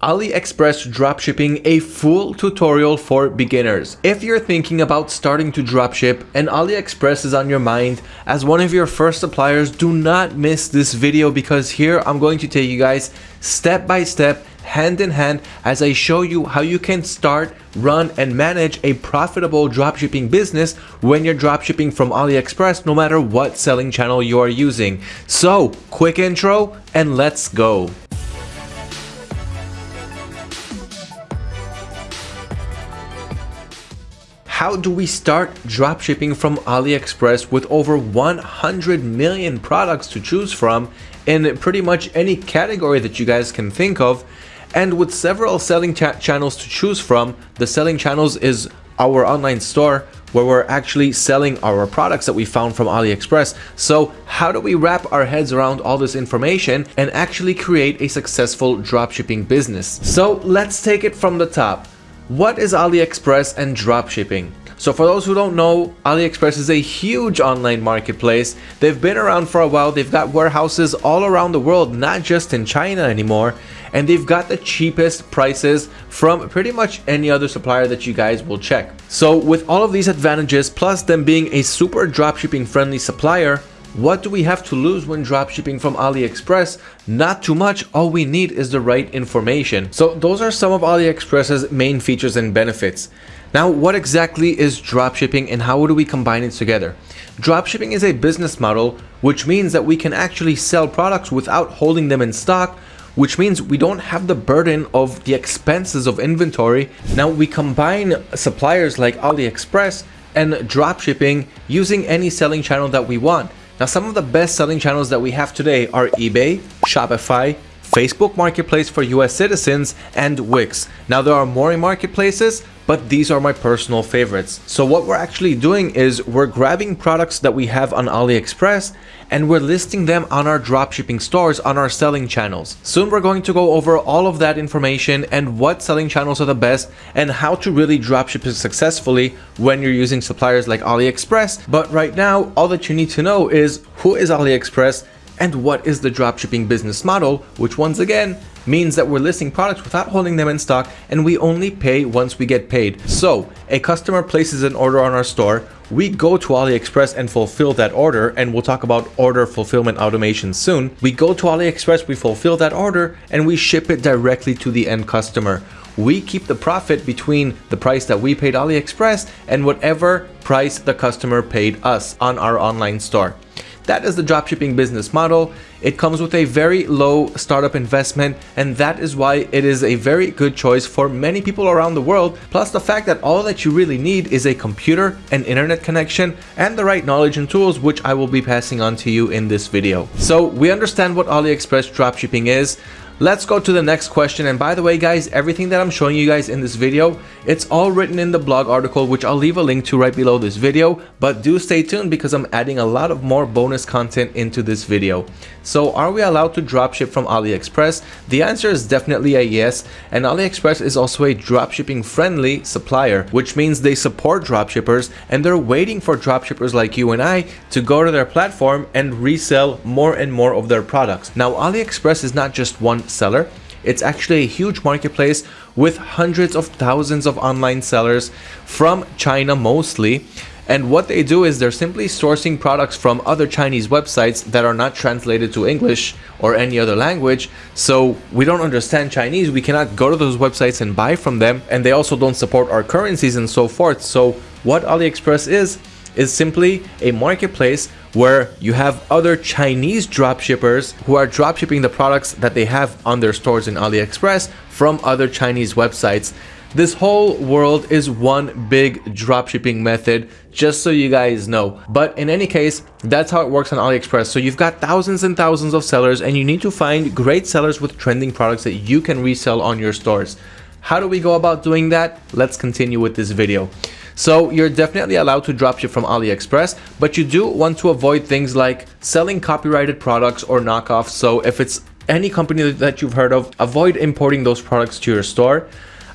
AliExpress dropshipping a full tutorial for beginners. If you're thinking about starting to dropship and AliExpress is on your mind as one of your first suppliers, do not miss this video because here I'm going to take you guys step by step, hand in hand as I show you how you can start, run and manage a profitable dropshipping business when you're dropshipping from AliExpress no matter what selling channel you are using. So quick intro and let's go. How do we start dropshipping from AliExpress with over 100 million products to choose from in pretty much any category that you guys can think of? And with several selling ch channels to choose from, the selling channels is our online store where we're actually selling our products that we found from AliExpress. So how do we wrap our heads around all this information and actually create a successful dropshipping business? So let's take it from the top. What is AliExpress and dropshipping? So for those who don't know, AliExpress is a huge online marketplace. They've been around for a while. They've got warehouses all around the world, not just in China anymore. And they've got the cheapest prices from pretty much any other supplier that you guys will check. So with all of these advantages, plus them being a super dropshipping friendly supplier, what do we have to lose when dropshipping from AliExpress? Not too much, all we need is the right information. So those are some of AliExpress's main features and benefits. Now, what exactly is dropshipping and how do we combine it together? Dropshipping is a business model, which means that we can actually sell products without holding them in stock, which means we don't have the burden of the expenses of inventory. Now, we combine suppliers like AliExpress and dropshipping using any selling channel that we want. Now, some of the best selling channels that we have today are eBay, Shopify, Facebook Marketplace for US citizens, and Wix. Now, there are more marketplaces, but these are my personal favorites. So what we're actually doing is we're grabbing products that we have on AliExpress and we're listing them on our dropshipping stores on our selling channels. Soon we're going to go over all of that information and what selling channels are the best and how to really dropship successfully when you're using suppliers like AliExpress. But right now, all that you need to know is who is AliExpress and what is the dropshipping business model, which once again means that we're listing products without holding them in stock and we only pay once we get paid. So a customer places an order on our store, we go to AliExpress and fulfill that order and we'll talk about order fulfillment automation soon. We go to AliExpress, we fulfill that order and we ship it directly to the end customer. We keep the profit between the price that we paid AliExpress and whatever price the customer paid us on our online store. That is the dropshipping business model. It comes with a very low startup investment and that is why it is a very good choice for many people around the world. Plus the fact that all that you really need is a computer, an internet connection, and the right knowledge and tools which I will be passing on to you in this video. So we understand what AliExpress dropshipping is. Let's go to the next question. And by the way, guys, everything that I'm showing you guys in this video, it's all written in the blog article, which I'll leave a link to right below this video. But do stay tuned because I'm adding a lot of more bonus content into this video. So are we allowed to dropship from AliExpress? The answer is definitely a yes. And AliExpress is also a dropshipping friendly supplier, which means they support dropshippers and they're waiting for dropshippers like you and I to go to their platform and resell more and more of their products. Now, AliExpress is not just one seller. It's actually a huge marketplace with hundreds of thousands of online sellers from China mostly. And what they do is they're simply sourcing products from other Chinese websites that are not translated to English or any other language. So we don't understand Chinese. We cannot go to those websites and buy from them. And they also don't support our currencies and so forth. So what AliExpress is, is simply a marketplace where you have other Chinese dropshippers who are dropshipping the products that they have on their stores in AliExpress from other Chinese websites. This whole world is one big dropshipping method, just so you guys know. But in any case, that's how it works on AliExpress. So you've got thousands and thousands of sellers and you need to find great sellers with trending products that you can resell on your stores. How do we go about doing that? Let's continue with this video. So you're definitely allowed to dropship from AliExpress, but you do want to avoid things like selling copyrighted products or knockoffs. So if it's any company that you've heard of, avoid importing those products to your store,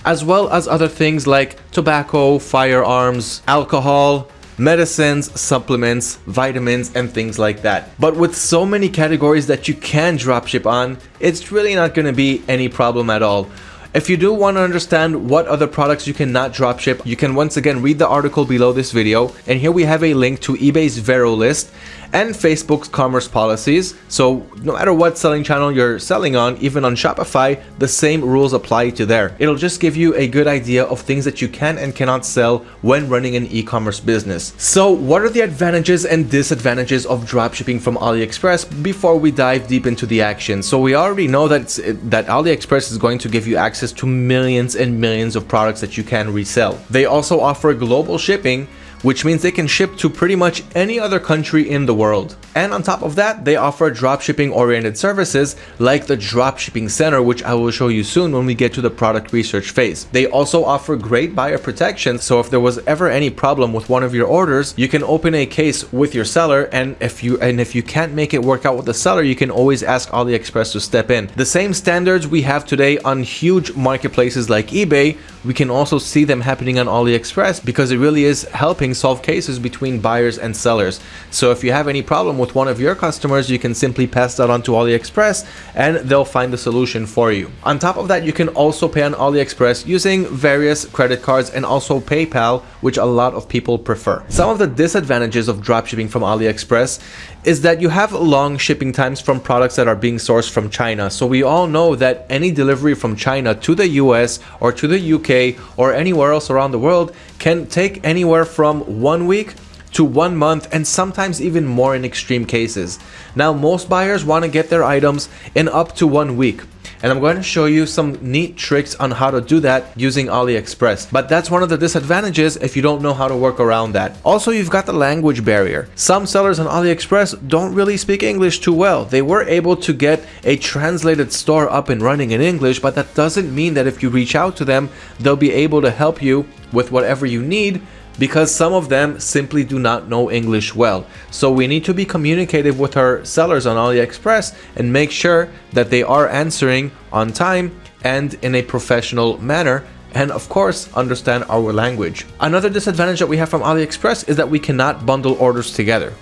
as well as other things like tobacco, firearms, alcohol, medicines, supplements, vitamins, and things like that. But with so many categories that you can dropship on, it's really not going to be any problem at all. If you do want to understand what other products you cannot dropship, you can once again read the article below this video. And here we have a link to eBay's Vero list and Facebook's commerce policies. So no matter what selling channel you're selling on, even on Shopify, the same rules apply to there. It'll just give you a good idea of things that you can and cannot sell when running an e-commerce business. So what are the advantages and disadvantages of dropshipping from AliExpress before we dive deep into the action? So we already know that, that AliExpress is going to give you access to millions and millions of products that you can resell. They also offer global shipping which means they can ship to pretty much any other country in the world. And on top of that, they offer dropshipping oriented services like the Dropshipping Center, which I will show you soon when we get to the product research phase. They also offer great buyer protection, so if there was ever any problem with one of your orders, you can open a case with your seller and if you and if you can't make it work out with the seller, you can always ask AliExpress to step in. The same standards we have today on huge marketplaces like eBay, we can also see them happening on AliExpress because it really is helping solve cases between buyers and sellers. So if you have any problem with one of your customers, you can simply pass that on to AliExpress and they'll find the solution for you. On top of that, you can also pay on AliExpress using various credit cards and also PayPal, which a lot of people prefer. Some of the disadvantages of dropshipping from AliExpress is that you have long shipping times from products that are being sourced from China. So we all know that any delivery from China to the US or to the UK or anywhere else around the world can take anywhere from one week to one month and sometimes even more in extreme cases. Now most buyers want to get their items in up to one week and I'm going to show you some neat tricks on how to do that using AliExpress. But that's one of the disadvantages if you don't know how to work around that. Also, you've got the language barrier. Some sellers on AliExpress don't really speak English too well. They were able to get a translated store up and running in English, but that doesn't mean that if you reach out to them, they'll be able to help you with whatever you need because some of them simply do not know English well. So we need to be communicative with our sellers on AliExpress and make sure that they are answering on time and in a professional manner and of course understand our language. Another disadvantage that we have from AliExpress is that we cannot bundle orders together.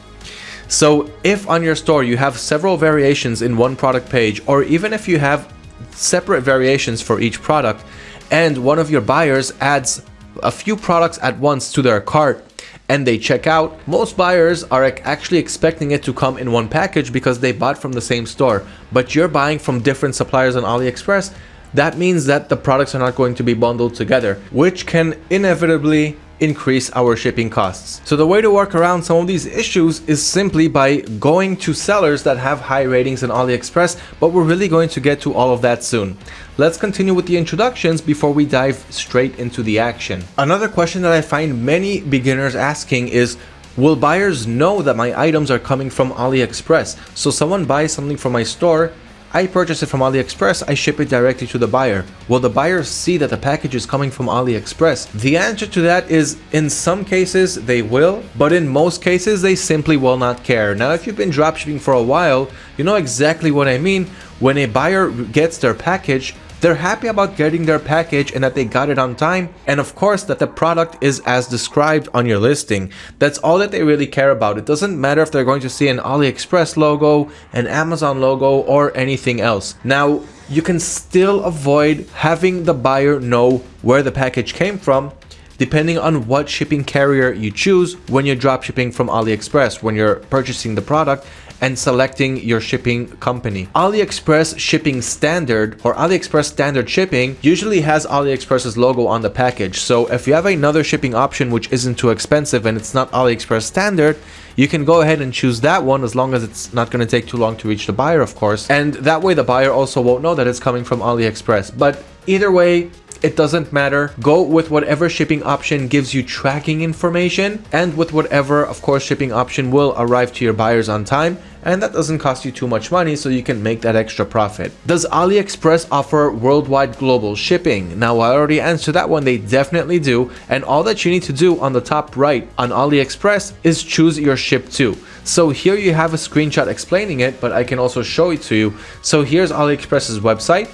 So if on your store you have several variations in one product page or even if you have separate variations for each product and one of your buyers adds a few products at once to their cart and they check out, most buyers are actually expecting it to come in one package because they bought from the same store. But you're buying from different suppliers on AliExpress, that means that the products are not going to be bundled together, which can inevitably increase our shipping costs. So the way to work around some of these issues is simply by going to sellers that have high ratings in AliExpress, but we're really going to get to all of that soon. Let's continue with the introductions before we dive straight into the action. Another question that I find many beginners asking is, Will buyers know that my items are coming from AliExpress? So someone buys something from my store I purchase it from AliExpress, I ship it directly to the buyer. Will the buyer see that the package is coming from AliExpress? The answer to that is in some cases they will, but in most cases they simply will not care. Now if you've been dropshipping for a while, you know exactly what I mean. When a buyer gets their package, they're happy about getting their package and that they got it on time, and of course that the product is as described on your listing. That's all that they really care about. It doesn't matter if they're going to see an AliExpress logo, an Amazon logo, or anything else. Now, you can still avoid having the buyer know where the package came from depending on what shipping carrier you choose when you're drop shipping from AliExpress, when you're purchasing the product and selecting your shipping company. AliExpress shipping standard or AliExpress standard shipping usually has AliExpress's logo on the package. So if you have another shipping option which isn't too expensive and it's not AliExpress standard, you can go ahead and choose that one as long as it's not going to take too long to reach the buyer, of course. And that way the buyer also won't know that it's coming from AliExpress. But either way, it doesn't matter. Go with whatever shipping option gives you tracking information and with whatever, of course, shipping option will arrive to your buyers on time and that doesn't cost you too much money so you can make that extra profit. Does AliExpress offer worldwide global shipping? Now I already answered that one, they definitely do and all that you need to do on the top right on AliExpress is choose your ship to. So here you have a screenshot explaining it but I can also show it to you. So here's AliExpress's website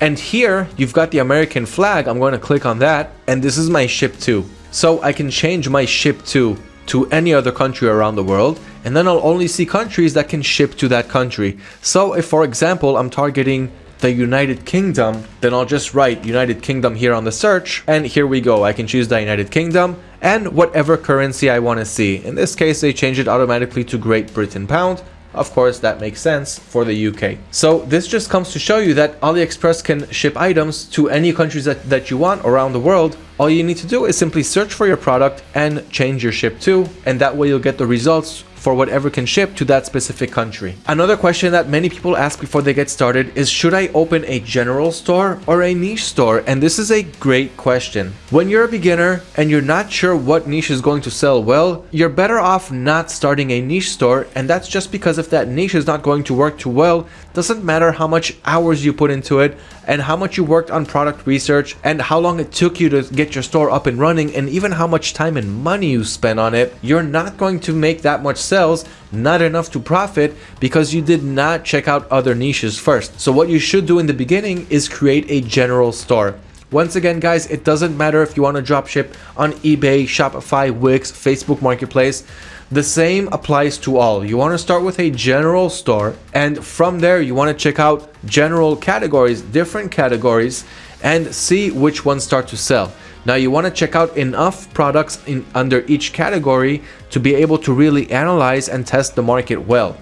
and here you've got the American flag. I'm going to click on that and this is my ship to. So I can change my ship to to any other country around the world and then I'll only see countries that can ship to that country. So if for example I'm targeting the United Kingdom, then I'll just write United Kingdom here on the search, and here we go. I can choose the United Kingdom and whatever currency I want to see. In this case, they change it automatically to Great Britain Pound. Of course, that makes sense for the UK. So this just comes to show you that AliExpress can ship items to any countries that, that you want around the world. All you need to do is simply search for your product and change your ship to, and that way you'll get the results for whatever can ship to that specific country. Another question that many people ask before they get started is should I open a general store or a niche store? And this is a great question. When you're a beginner and you're not sure what niche is going to sell well, you're better off not starting a niche store and that's just because if that niche is not going to work too well, doesn't matter how much hours you put into it and how much you worked on product research and how long it took you to get your store up and running and even how much time and money you spent on it, you're not going to make that much not enough to profit because you did not check out other niches first. So what you should do in the beginning is create a general store. Once again, guys, it doesn't matter if you want to drop ship on eBay, Shopify, Wix, Facebook Marketplace. The same applies to all. You want to start with a general store and from there you want to check out general categories, different categories and see which ones start to sell. Now you want to check out enough products in under each category to be able to really analyze and test the market well.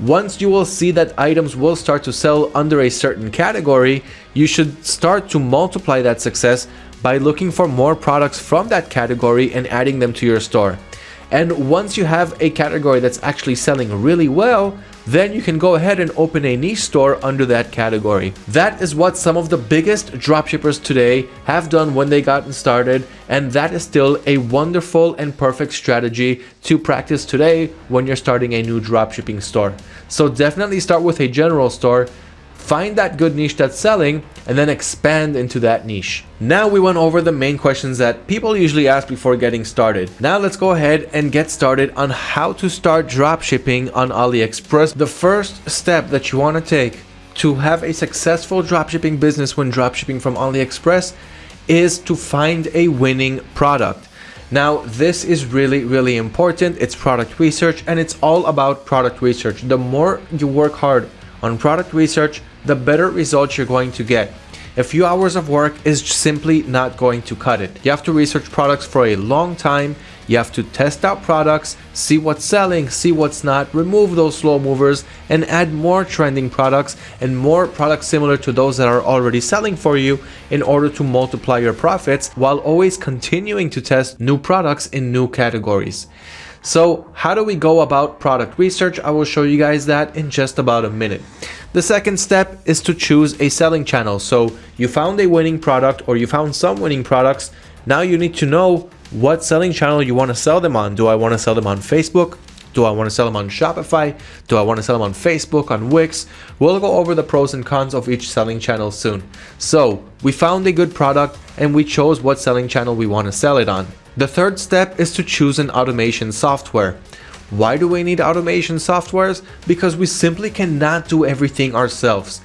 Once you will see that items will start to sell under a certain category, you should start to multiply that success by looking for more products from that category and adding them to your store. And once you have a category that's actually selling really well, then you can go ahead and open a niche store under that category. That is what some of the biggest dropshippers today have done when they got started and that is still a wonderful and perfect strategy to practice today when you're starting a new dropshipping store. So definitely start with a general store find that good niche that's selling, and then expand into that niche. Now we went over the main questions that people usually ask before getting started. Now let's go ahead and get started on how to start dropshipping on AliExpress. The first step that you want to take to have a successful dropshipping business when dropshipping from AliExpress is to find a winning product. Now, this is really, really important. It's product research and it's all about product research. The more you work hard on product research, the better results you're going to get. A few hours of work is simply not going to cut it. You have to research products for a long time. You have to test out products, see what's selling, see what's not, remove those slow movers, and add more trending products and more products similar to those that are already selling for you in order to multiply your profits while always continuing to test new products in new categories. So how do we go about product research? I will show you guys that in just about a minute. The second step is to choose a selling channel. So you found a winning product or you found some winning products. Now you need to know what selling channel you want to sell them on. Do I want to sell them on Facebook? Do I want to sell them on Shopify? Do I want to sell them on Facebook, on Wix? We'll go over the pros and cons of each selling channel soon. So we found a good product and we chose what selling channel we want to sell it on. The third step is to choose an automation software. Why do we need automation softwares? Because we simply cannot do everything ourselves.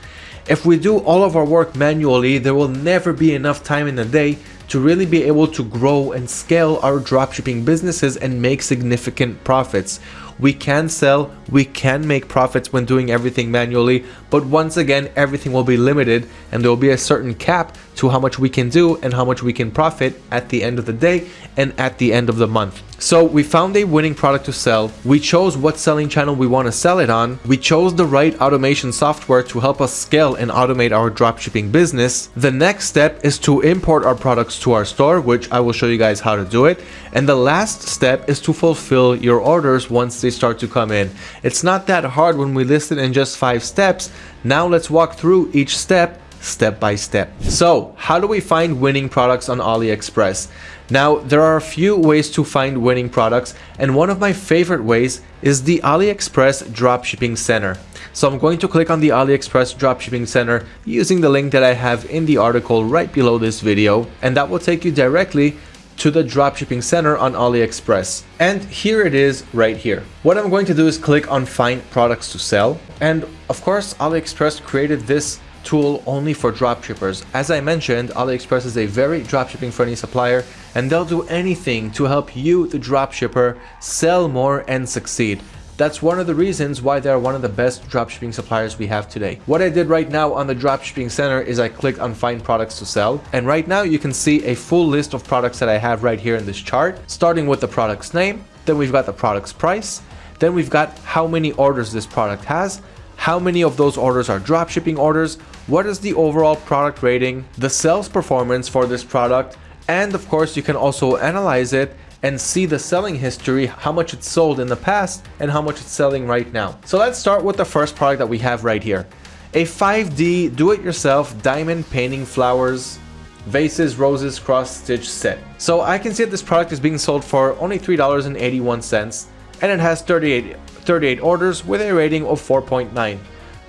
If we do all of our work manually, there will never be enough time in a day to really be able to grow and scale our dropshipping businesses and make significant profits. We can sell, we can make profits when doing everything manually, but once again, everything will be limited and there will be a certain cap to how much we can do and how much we can profit at the end of the day and at the end of the month. So we found a winning product to sell. We chose what selling channel we want to sell it on. We chose the right automation software to help us scale and automate our dropshipping business. The next step is to import our products to our store, which I will show you guys how to do it. And the last step is to fulfill your orders once they start to come in. It's not that hard when we list it in just five steps. Now let's walk through each step step by step. So how do we find winning products on AliExpress? Now, there are a few ways to find winning products, and one of my favorite ways is the AliExpress Dropshipping Center. So I'm going to click on the AliExpress Dropshipping Center using the link that I have in the article right below this video, and that will take you directly to the dropshipping center on AliExpress. And here it is right here. What I'm going to do is click on find products to sell. And of course, AliExpress created this tool only for dropshippers. As I mentioned, AliExpress is a very dropshipping friendly supplier and they'll do anything to help you, the dropshipper, sell more and succeed. That's one of the reasons why they're one of the best dropshipping suppliers we have today. What I did right now on the dropshipping center is I clicked on find products to sell. And right now you can see a full list of products that I have right here in this chart, starting with the product's name. Then we've got the product's price. Then we've got how many orders this product has, how many of those orders are dropshipping orders, what is the overall product rating, the sales performance for this product, and of course you can also analyze it and see the selling history, how much it's sold in the past and how much it's selling right now. So let's start with the first product that we have right here. A 5D do-it-yourself diamond painting flowers vases, roses, cross stitch set. So I can see that this product is being sold for only $3.81 and it has 38, 38 orders with a rating of 4.9.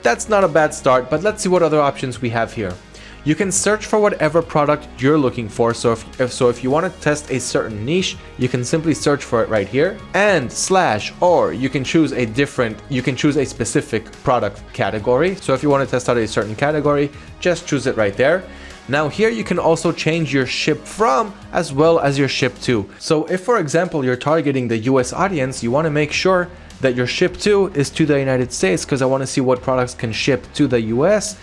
That's not a bad start, but let's see what other options we have here. You can search for whatever product you're looking for. So if, if, so if you want to test a certain niche, you can simply search for it right here and slash or you can choose a different you can choose a specific product category. So if you want to test out a certain category, just choose it right there. Now here you can also change your ship from as well as your ship to. So if for example you're targeting the US audience, you want to make sure that your ship to is to the United States because I want to see what products can ship to the US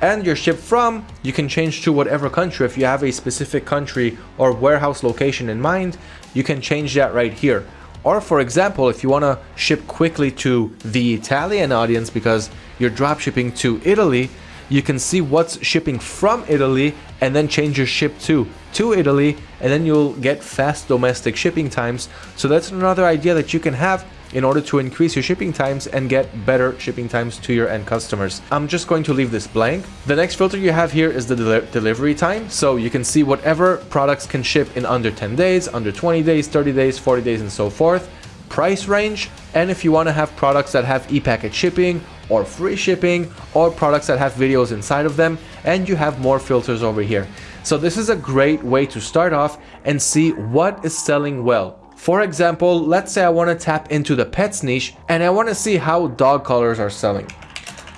and your ship from you can change to whatever country. If you have a specific country or warehouse location in mind you can change that right here. Or for example if you want to ship quickly to the Italian audience because you're drop shipping to Italy you can see what's shipping from Italy and then change your ship to to Italy and then you'll get fast domestic shipping times. So that's another idea that you can have in order to increase your shipping times and get better shipping times to your end customers. I'm just going to leave this blank. The next filter you have here is the del delivery time. So you can see whatever products can ship in under 10 days, under 20 days, 30 days, 40 days, and so forth. Price range, and if you want to have products that have e-packet shipping or free shipping or products that have videos inside of them and you have more filters over here. So this is a great way to start off and see what is selling well. For example, let's say I want to tap into the pets niche and I want to see how dog collars are selling.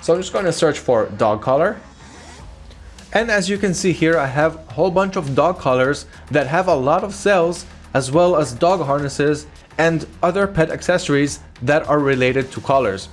So I'm just going to search for dog collar. And as you can see here, I have a whole bunch of dog collars that have a lot of sales as well as dog harnesses and other pet accessories that are related to collars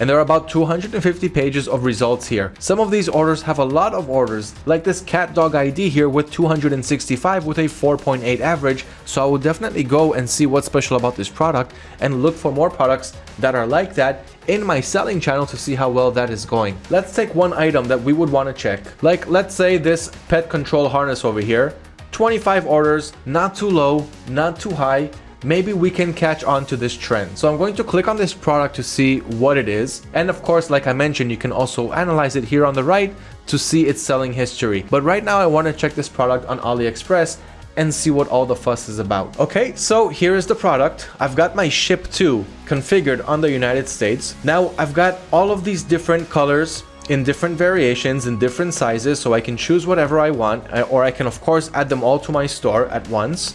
and there are about 250 pages of results here. Some of these orders have a lot of orders, like this cat dog ID here with 265 with a 4.8 average, so I will definitely go and see what's special about this product and look for more products that are like that in my selling channel to see how well that is going. Let's take one item that we would want to check. Like let's say this pet control harness over here, 25 orders, not too low, not too high, maybe we can catch on to this trend. So I'm going to click on this product to see what it is. And of course, like I mentioned, you can also analyze it here on the right to see its selling history. But right now I want to check this product on AliExpress and see what all the fuss is about. Okay, so here is the product. I've got my ship to configured on the United States. Now I've got all of these different colors in different variations in different sizes so I can choose whatever I want or I can of course add them all to my store at once.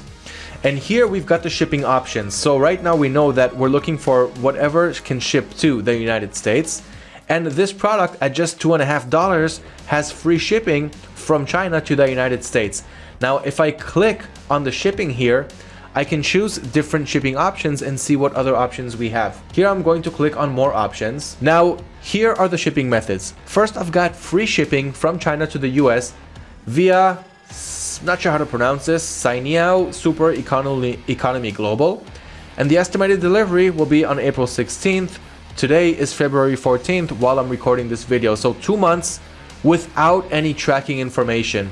And here we've got the shipping options. So right now we know that we're looking for whatever can ship to the United States. And this product at just two and a half dollars has free shipping from China to the United States. Now, if I click on the shipping here, I can choose different shipping options and see what other options we have. Here I'm going to click on more options. Now, here are the shipping methods. First, I've got free shipping from China to the US via not sure how to pronounce this, Cainiao Super Economy, Economy Global. And the estimated delivery will be on April 16th. Today is February 14th while I'm recording this video. So two months without any tracking information.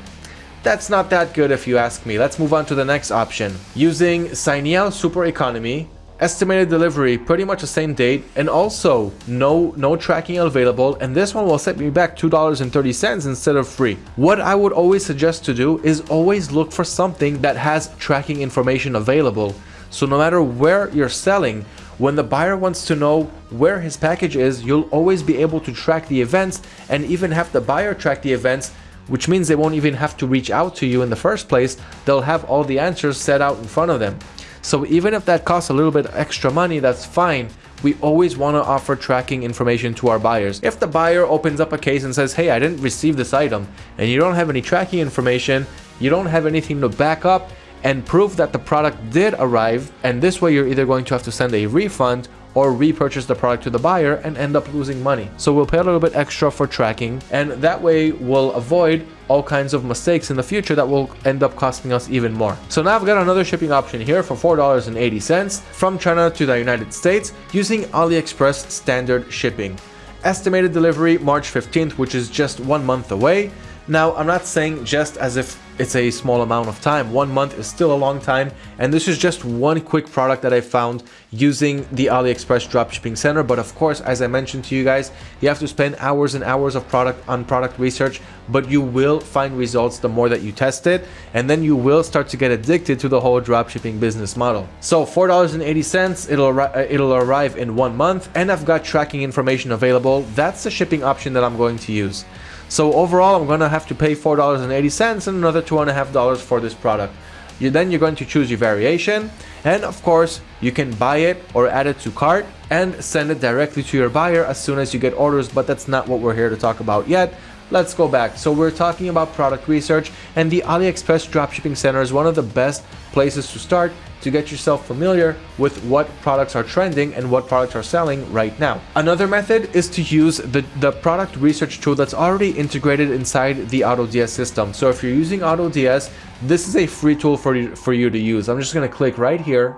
That's not that good if you ask me. Let's move on to the next option. Using Cainiao Super Economy, estimated delivery pretty much the same date and also no no tracking available and this one will set me back $2.30 instead of free. What I would always suggest to do is always look for something that has tracking information available. So no matter where you're selling, when the buyer wants to know where his package is, you'll always be able to track the events and even have the buyer track the events which means they won't even have to reach out to you in the first place. They'll have all the answers set out in front of them. So even if that costs a little bit extra money, that's fine. We always want to offer tracking information to our buyers. If the buyer opens up a case and says, hey, I didn't receive this item, and you don't have any tracking information, you don't have anything to back up and prove that the product did arrive, and this way you're either going to have to send a refund or repurchase the product to the buyer and end up losing money. So we'll pay a little bit extra for tracking and that way we'll avoid all kinds of mistakes in the future that will end up costing us even more. So now I've got another shipping option here for $4.80 from China to the United States using AliExpress standard shipping. Estimated delivery March 15th, which is just one month away. Now, I'm not saying just as if it's a small amount of time. One month is still a long time. And this is just one quick product that I found using the AliExpress dropshipping center. But of course, as I mentioned to you guys, you have to spend hours and hours of product on product research, but you will find results the more that you test it. And then you will start to get addicted to the whole dropshipping business model. So $4.80, it'll, uh, it'll arrive in one month and I've got tracking information available. That's the shipping option that I'm going to use. So overall, I'm going to have to pay $4.80 and another $2.5 for this product. You, then you're going to choose your variation and of course you can buy it or add it to cart and send it directly to your buyer as soon as you get orders but that's not what we're here to talk about yet let's go back. So we're talking about product research and the AliExpress Dropshipping Center is one of the best places to start to get yourself familiar with what products are trending and what products are selling right now. Another method is to use the, the product research tool that's already integrated inside the AutoDS system. So if you're using AutoDS, this is a free tool for you, for you to use. I'm just going to click right here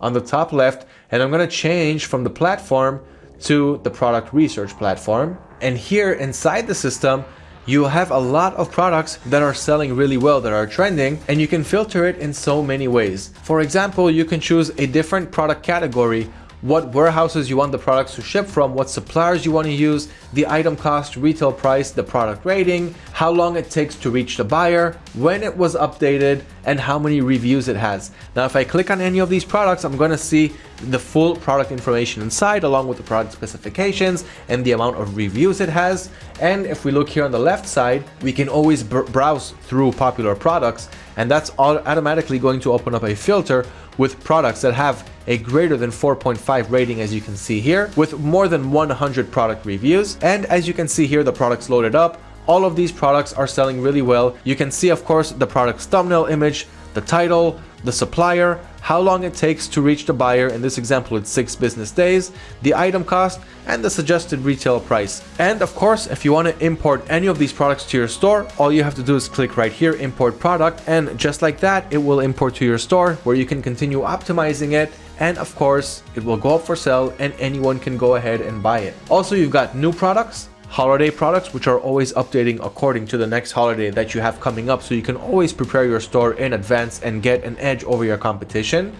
on the top left and I'm going to change from the platform to the product research platform. And here inside the system, you have a lot of products that are selling really well, that are trending, and you can filter it in so many ways. For example, you can choose a different product category what warehouses you want the products to ship from, what suppliers you want to use, the item cost, retail price, the product rating, how long it takes to reach the buyer, when it was updated, and how many reviews it has. Now, if I click on any of these products, I'm going to see the full product information inside along with the product specifications and the amount of reviews it has. And if we look here on the left side, we can always browse through popular products and that's automatically going to open up a filter with products that have a greater than 4.5 rating as you can see here with more than 100 product reviews. And as you can see here the products loaded up. All of these products are selling really well. You can see of course the product's thumbnail image the title the supplier how long it takes to reach the buyer, in this example it's 6 business days, the item cost, and the suggested retail price. And of course, if you want to import any of these products to your store, all you have to do is click right here, import product, and just like that, it will import to your store where you can continue optimizing it and of course it will go up for sale and anyone can go ahead and buy it. Also you've got new products, holiday products which are always updating according to the next holiday that you have coming up so you can always prepare your store in advance and get an edge over your competition.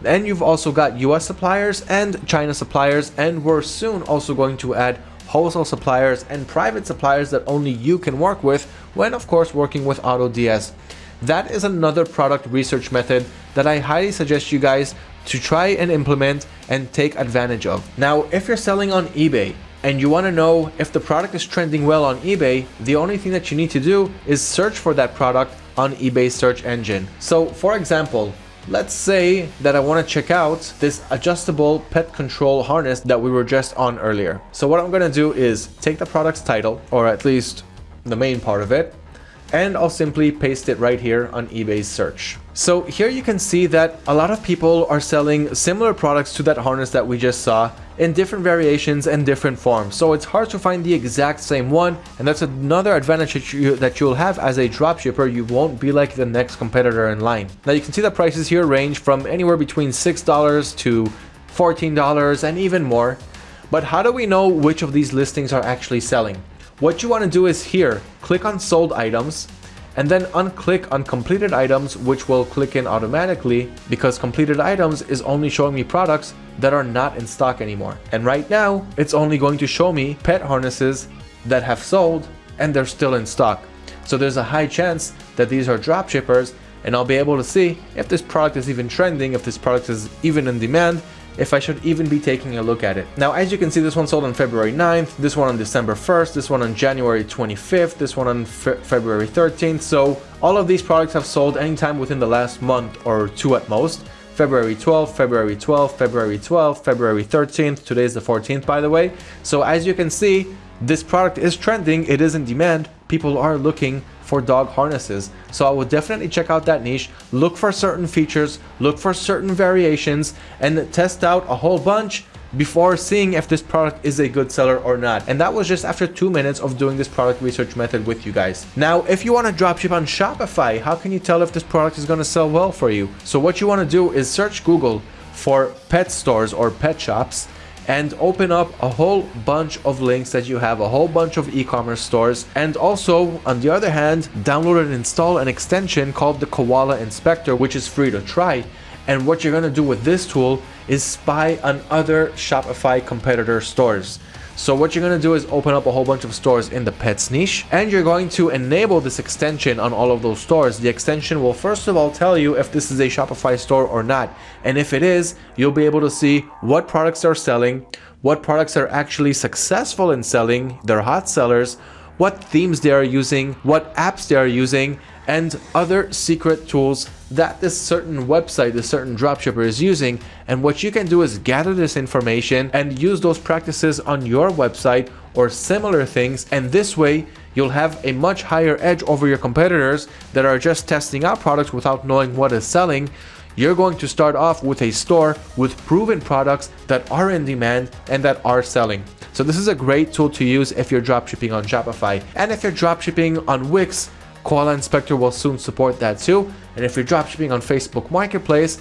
Then you've also got US suppliers and China suppliers and we're soon also going to add wholesale suppliers and private suppliers that only you can work with when of course working with AutoDS. That is another product research method that I highly suggest you guys to try and implement and take advantage of. Now, if you're selling on eBay, and you want to know if the product is trending well on eBay, the only thing that you need to do is search for that product on eBay's search engine. So for example, let's say that I want to check out this adjustable pet control harness that we were just on earlier. So what I'm going to do is take the product's title, or at least the main part of it, and I'll simply paste it right here on eBay's search. So here you can see that a lot of people are selling similar products to that harness that we just saw in different variations and different forms. So it's hard to find the exact same one and that's another advantage that, you, that you'll have as a dropshipper. You won't be like the next competitor in line. Now you can see the prices here range from anywhere between $6 to $14 and even more. But how do we know which of these listings are actually selling? What you want to do is here, click on sold items and then unclick on completed items which will click in automatically because completed items is only showing me products that are not in stock anymore. And right now it's only going to show me pet harnesses that have sold and they're still in stock. So there's a high chance that these are drop shippers and I'll be able to see if this product is even trending, if this product is even in demand, if I should even be taking a look at it. Now, as you can see, this one sold on February 9th, this one on December 1st, this one on January 25th, this one on Fe February 13th. So all of these products have sold anytime within the last month or two at most. February 12th, February 12th, February 12th, February 13th. Today is the 14th, by the way. So as you can see, this product is trending. It is in demand. People are looking for dog harnesses. So I would definitely check out that niche, look for certain features, look for certain variations, and test out a whole bunch before seeing if this product is a good seller or not. And that was just after two minutes of doing this product research method with you guys. Now, if you want to dropship on Shopify, how can you tell if this product is going to sell well for you? So what you want to do is search Google for pet stores or pet shops and open up a whole bunch of links that you have, a whole bunch of e-commerce stores. And also, on the other hand, download and install an extension called the Koala Inspector, which is free to try. And what you're gonna do with this tool is spy on other Shopify competitor stores. So what you're going to do is open up a whole bunch of stores in the pets niche and you're going to enable this extension on all of those stores. The extension will first of all tell you if this is a Shopify store or not. And if it is, you'll be able to see what products are selling, what products are actually successful in selling, they're hot sellers, what themes they are using, what apps they are using, and other secret tools that this certain website, this certain dropshipper is using. And what you can do is gather this information and use those practices on your website or similar things. And this way, you'll have a much higher edge over your competitors that are just testing out products without knowing what is selling. You're going to start off with a store with proven products that are in demand and that are selling. So this is a great tool to use if you're dropshipping on Shopify. And if you're dropshipping on Wix, Koala Inspector will soon support that too. And if you're dropshipping on Facebook Marketplace,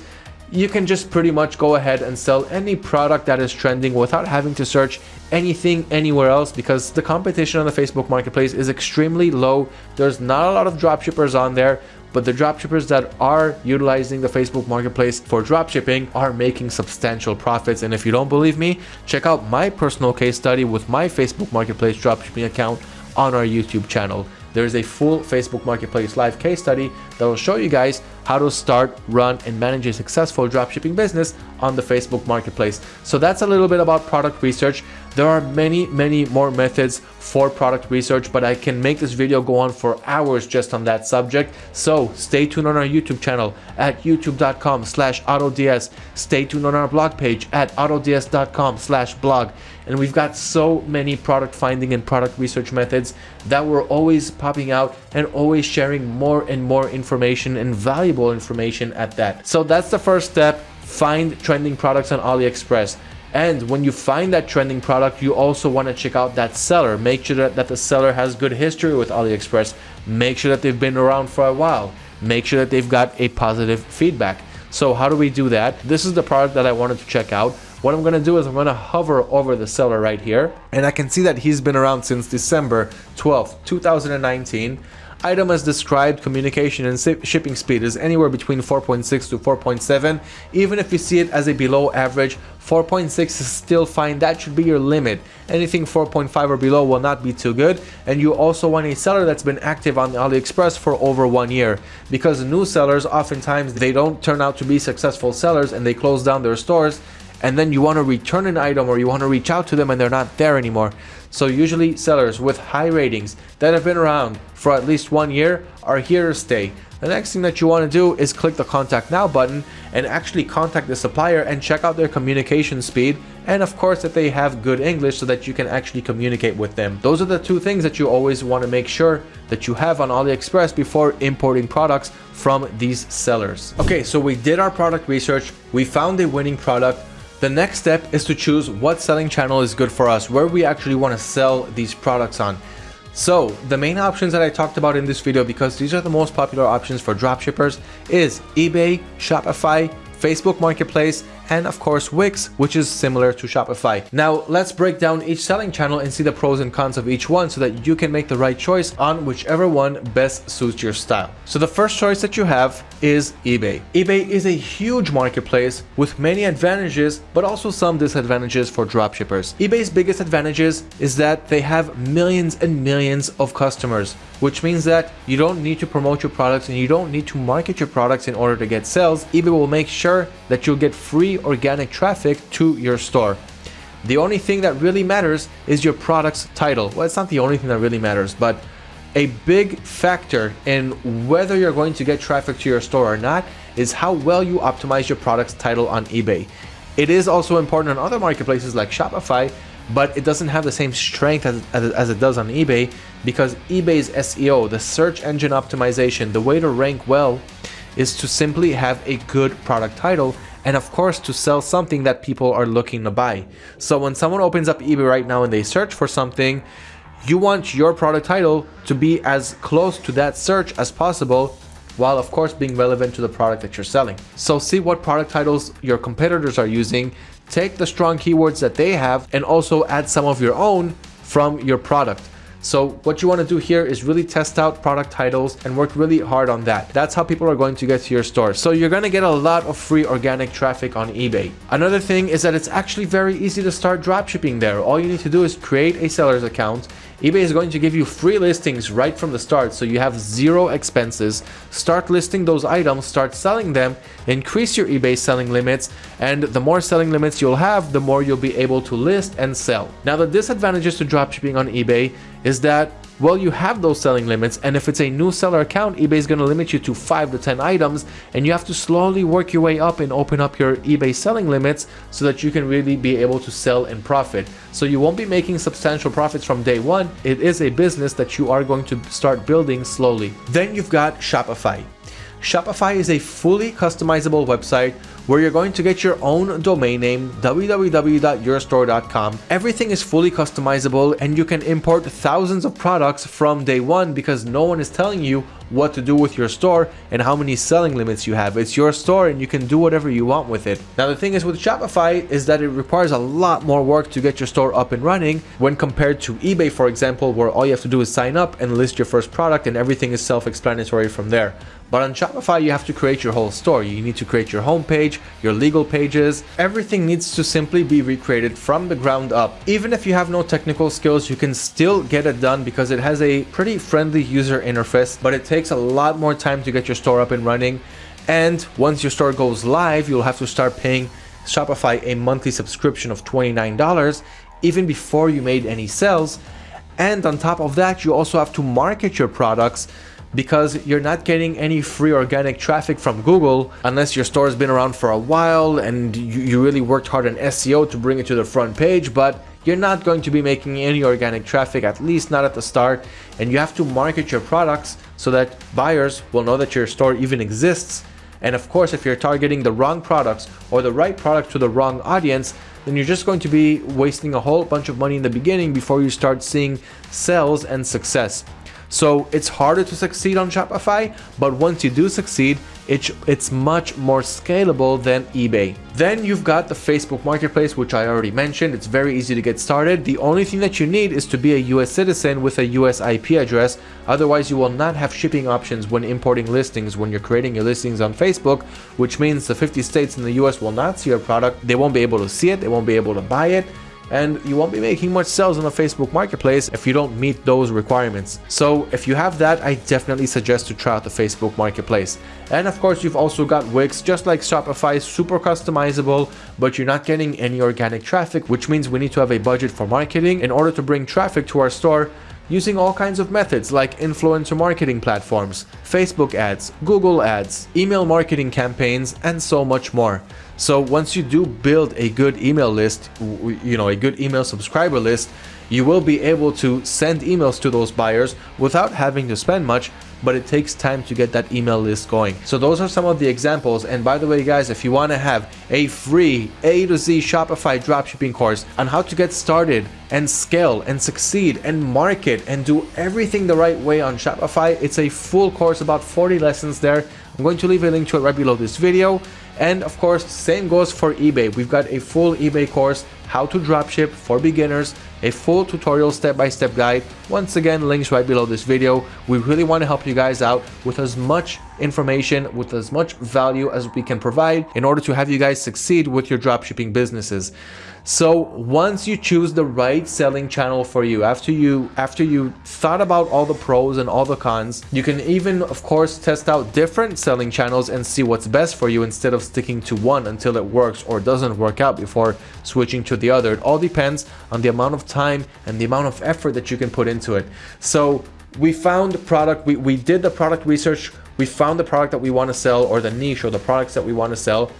you can just pretty much go ahead and sell any product that is trending without having to search anything anywhere else because the competition on the Facebook Marketplace is extremely low. There's not a lot of dropshippers on there, but the dropshippers that are utilizing the Facebook Marketplace for dropshipping are making substantial profits. And if you don't believe me, check out my personal case study with my Facebook Marketplace dropshipping account on our YouTube channel there is a full Facebook Marketplace live case study that will show you guys how to start, run, and manage a successful dropshipping business on the Facebook Marketplace. So that's a little bit about product research. There are many, many more methods for product research, but I can make this video go on for hours just on that subject. So stay tuned on our YouTube channel at youtube.com slash autods. Stay tuned on our blog page at autods.com slash blog. And we've got so many product finding and product research methods that we're always popping out and always sharing more and more information and valuable information at that. So that's the first step. Find trending products on AliExpress. And when you find that trending product, you also want to check out that seller. Make sure that, that the seller has good history with AliExpress. Make sure that they've been around for a while. Make sure that they've got a positive feedback. So how do we do that? This is the product that I wanted to check out. What I'm going to do is I'm going to hover over the seller right here. And I can see that he's been around since December 12th, 2019. Item as described, communication and shipping speed is anywhere between 4.6 to 4.7. Even if you see it as a below average, 4.6 is still fine. That should be your limit. Anything 4.5 or below will not be too good. And you also want a seller that's been active on AliExpress for over one year. Because new sellers, oftentimes, they don't turn out to be successful sellers and they close down their stores and then you want to return an item or you want to reach out to them and they're not there anymore. So usually sellers with high ratings that have been around for at least one year are here to stay. The next thing that you want to do is click the contact now button and actually contact the supplier and check out their communication speed and of course that they have good English so that you can actually communicate with them. Those are the two things that you always want to make sure that you have on AliExpress before importing products from these sellers. Okay, so we did our product research, we found a winning product, the next step is to choose what selling channel is good for us, where we actually want to sell these products on. So the main options that I talked about in this video, because these are the most popular options for dropshippers, is eBay, Shopify, Facebook Marketplace, and of course Wix, which is similar to Shopify. Now let's break down each selling channel and see the pros and cons of each one so that you can make the right choice on whichever one best suits your style. So the first choice that you have is eBay. eBay is a huge marketplace with many advantages, but also some disadvantages for dropshippers. eBay's biggest advantages is that they have millions and millions of customers, which means that you don't need to promote your products and you don't need to market your products in order to get sales. eBay will make sure that you'll get free organic traffic to your store. The only thing that really matters is your product's title. Well, it's not the only thing that really matters, but a big factor in whether you're going to get traffic to your store or not is how well you optimize your product's title on eBay. It is also important on other marketplaces like Shopify, but it doesn't have the same strength as, as, as, it does on eBay because eBay's SEO, the search engine optimization, the way to rank well is to simply have a good product title and of course to sell something that people are looking to buy. So when someone opens up eBay right now and they search for something, you want your product title to be as close to that search as possible while of course being relevant to the product that you're selling. So see what product titles your competitors are using, take the strong keywords that they have and also add some of your own from your product. So what you want to do here is really test out product titles and work really hard on that. That's how people are going to get to your store. So you're going to get a lot of free organic traffic on eBay. Another thing is that it's actually very easy to start dropshipping there. All you need to do is create a seller's account eBay is going to give you free listings right from the start so you have zero expenses. Start listing those items, start selling them, increase your eBay selling limits, and the more selling limits you'll have, the more you'll be able to list and sell. Now the disadvantages to dropshipping on eBay is that well, you have those selling limits, and if it's a new seller account, eBay is going to limit you to 5 to 10 items, and you have to slowly work your way up and open up your eBay selling limits so that you can really be able to sell and profit. So you won't be making substantial profits from day one. It is a business that you are going to start building slowly. Then you've got Shopify. Shopify is a fully customizable website where you're going to get your own domain name, www.yourstore.com. Everything is fully customizable and you can import thousands of products from day one because no one is telling you what to do with your store and how many selling limits you have. It's your store and you can do whatever you want with it. Now the thing is with Shopify is that it requires a lot more work to get your store up and running when compared to eBay for example where all you have to do is sign up and list your first product and everything is self-explanatory from there. But on Shopify, you have to create your whole store. You need to create your homepage, your legal pages. Everything needs to simply be recreated from the ground up. Even if you have no technical skills, you can still get it done because it has a pretty friendly user interface, but it takes a lot more time to get your store up and running. And once your store goes live, you'll have to start paying Shopify a monthly subscription of $29 even before you made any sales. And on top of that, you also have to market your products because you're not getting any free organic traffic from Google unless your store has been around for a while and you, you really worked hard on SEO to bring it to the front page, but you're not going to be making any organic traffic, at least not at the start, and you have to market your products so that buyers will know that your store even exists. And of course, if you're targeting the wrong products or the right product to the wrong audience, then you're just going to be wasting a whole bunch of money in the beginning before you start seeing sales and success. So it's harder to succeed on Shopify, but once you do succeed, it's, it's much more scalable than eBay. Then you've got the Facebook Marketplace, which I already mentioned. It's very easy to get started. The only thing that you need is to be a US citizen with a US IP address. Otherwise, you will not have shipping options when importing listings when you're creating your listings on Facebook, which means the 50 states in the US will not see your product. They won't be able to see it. They won't be able to buy it and you won't be making much sales on the Facebook marketplace if you don't meet those requirements. So if you have that, I definitely suggest to try out the Facebook marketplace. And of course, you've also got Wix, just like Shopify, super customizable, but you're not getting any organic traffic, which means we need to have a budget for marketing in order to bring traffic to our store using all kinds of methods like influencer marketing platforms, Facebook ads, Google ads, email marketing campaigns, and so much more. So once you do build a good email list, you know, a good email subscriber list, you will be able to send emails to those buyers without having to spend much but it takes time to get that email list going. So those are some of the examples. And by the way, guys, if you want to have a free A to Z Shopify dropshipping course on how to get started and scale and succeed and market and do everything the right way on Shopify, it's a full course, about 40 lessons there. I'm going to leave a link to it right below this video. And of course, same goes for eBay. We've got a full eBay course, how to dropship for beginners, a full tutorial step-by-step -step guide. Once again, links right below this video. We really want to help you guys out with as much information, with as much value as we can provide in order to have you guys succeed with your dropshipping businesses. So once you choose the right selling channel for you, after you after you thought about all the pros and all the cons, you can even of course test out different selling channels and see what's best for you instead of sticking to one until it works or doesn't work out before switching to the other. It all depends on the amount of time and the amount of effort that you can put into it. So we found the product, we, we did the product research, we found the product that we want to sell or the niche or the products that we want to sell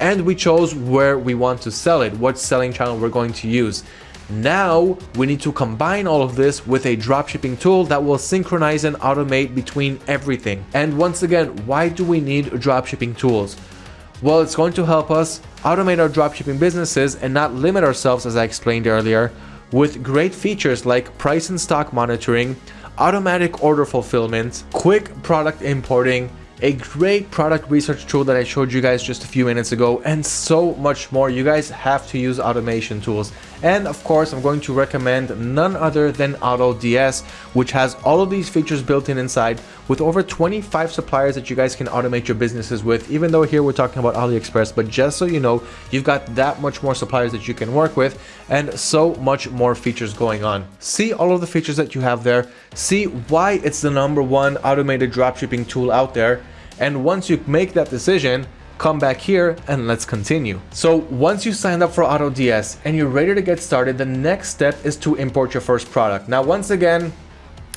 and we chose where we want to sell it, what selling channel we're going to use. Now we need to combine all of this with a dropshipping tool that will synchronize and automate between everything. And once again, why do we need dropshipping tools? Well, it's going to help us automate our dropshipping businesses and not limit ourselves, as I explained earlier, with great features like price and stock monitoring, automatic order fulfillment, quick product importing, a great product research tool that I showed you guys just a few minutes ago, and so much more. You guys have to use automation tools. And of course, I'm going to recommend none other than AutoDS, which has all of these features built in inside with over 25 suppliers that you guys can automate your businesses with, even though here we're talking about AliExpress, but just so you know, you've got that much more suppliers that you can work with and so much more features going on. See all of the features that you have there, see why it's the number one automated dropshipping tool out there, and once you make that decision, come back here and let's continue. So once you signed up for AutoDS and you're ready to get started, the next step is to import your first product. Now, once again,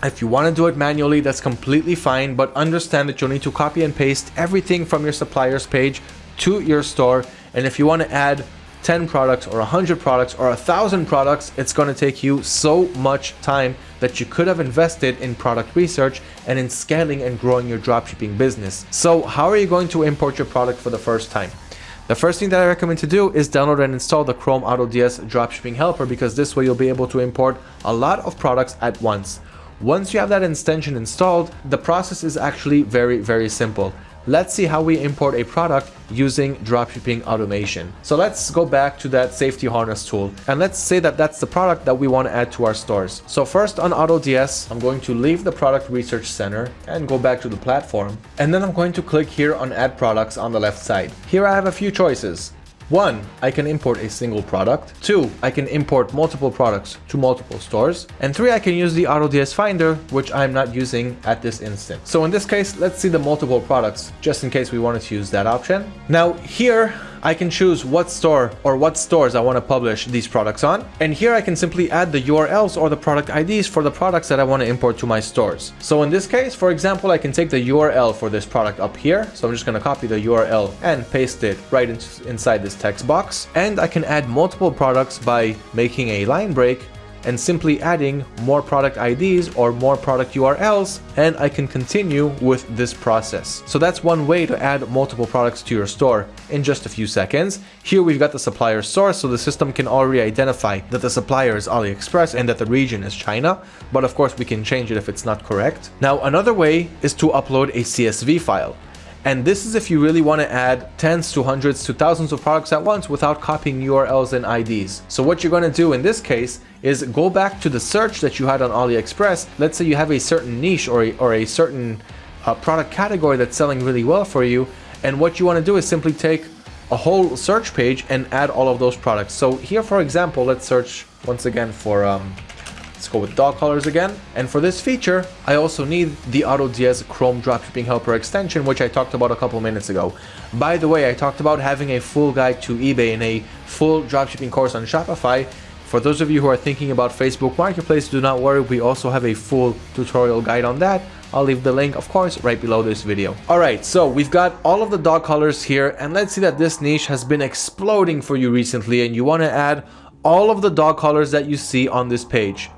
if you want to do it manually, that's completely fine, but understand that you'll need to copy and paste everything from your supplier's page to your store. And if you want to add 10 products or 100 products or 1000 products, it's going to take you so much time that you could have invested in product research and in scaling and growing your dropshipping business. So how are you going to import your product for the first time? The first thing that I recommend to do is download and install the Chrome AutoDS Dropshipping Helper because this way you'll be able to import a lot of products at once. Once you have that extension installed, the process is actually very, very simple let's see how we import a product using dropshipping automation. So let's go back to that safety harness tool and let's say that that's the product that we want to add to our stores. So first on AutoDS, I'm going to leave the product research center and go back to the platform. And then I'm going to click here on add products on the left side. Here I have a few choices. One, I can import a single product. Two, I can import multiple products to multiple stores. And three, I can use the AutoDS Finder, which I'm not using at this instant. So in this case, let's see the multiple products, just in case we wanted to use that option. Now here, I can choose what store or what stores I want to publish these products on. And here I can simply add the URLs or the product IDs for the products that I want to import to my stores. So in this case, for example, I can take the URL for this product up here. So I'm just going to copy the URL and paste it right inside this text box. And I can add multiple products by making a line break and simply adding more product IDs or more product URLs and I can continue with this process. So that's one way to add multiple products to your store in just a few seconds. Here we've got the supplier source so the system can already identify that the supplier is AliExpress and that the region is China, but of course we can change it if it's not correct. Now another way is to upload a CSV file. And this is if you really want to add tens to hundreds to thousands of products at once without copying URLs and IDs. So what you're going to do in this case is go back to the search that you had on AliExpress. Let's say you have a certain niche or a, or a certain uh, product category that's selling really well for you. And what you want to do is simply take a whole search page and add all of those products. So here, for example, let's search once again for um, Let's go with dog collars again. And for this feature, I also need the AutoDS Chrome Dropshipping Helper extension, which I talked about a couple minutes ago. By the way, I talked about having a full guide to eBay and a full dropshipping course on Shopify. For those of you who are thinking about Facebook Marketplace, do not worry, we also have a full tutorial guide on that. I'll leave the link, of course, right below this video. Alright, so we've got all of the dog collars here, and let's see that this niche has been exploding for you recently, and you want to add all of the dog collars that you see on this page.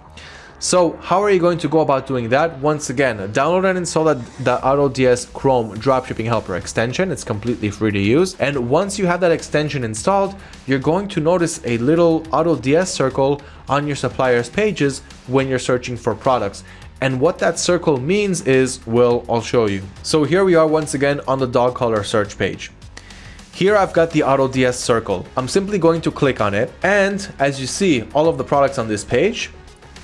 So how are you going to go about doing that? Once again, download and install the, the AutoDS Chrome Dropshipping Helper extension. It's completely free to use. And once you have that extension installed, you're going to notice a little AutoDS circle on your supplier's pages when you're searching for products. And what that circle means is, well, I'll show you. So here we are once again on the dog collar search page. Here I've got the AutoDS circle. I'm simply going to click on it. And as you see, all of the products on this page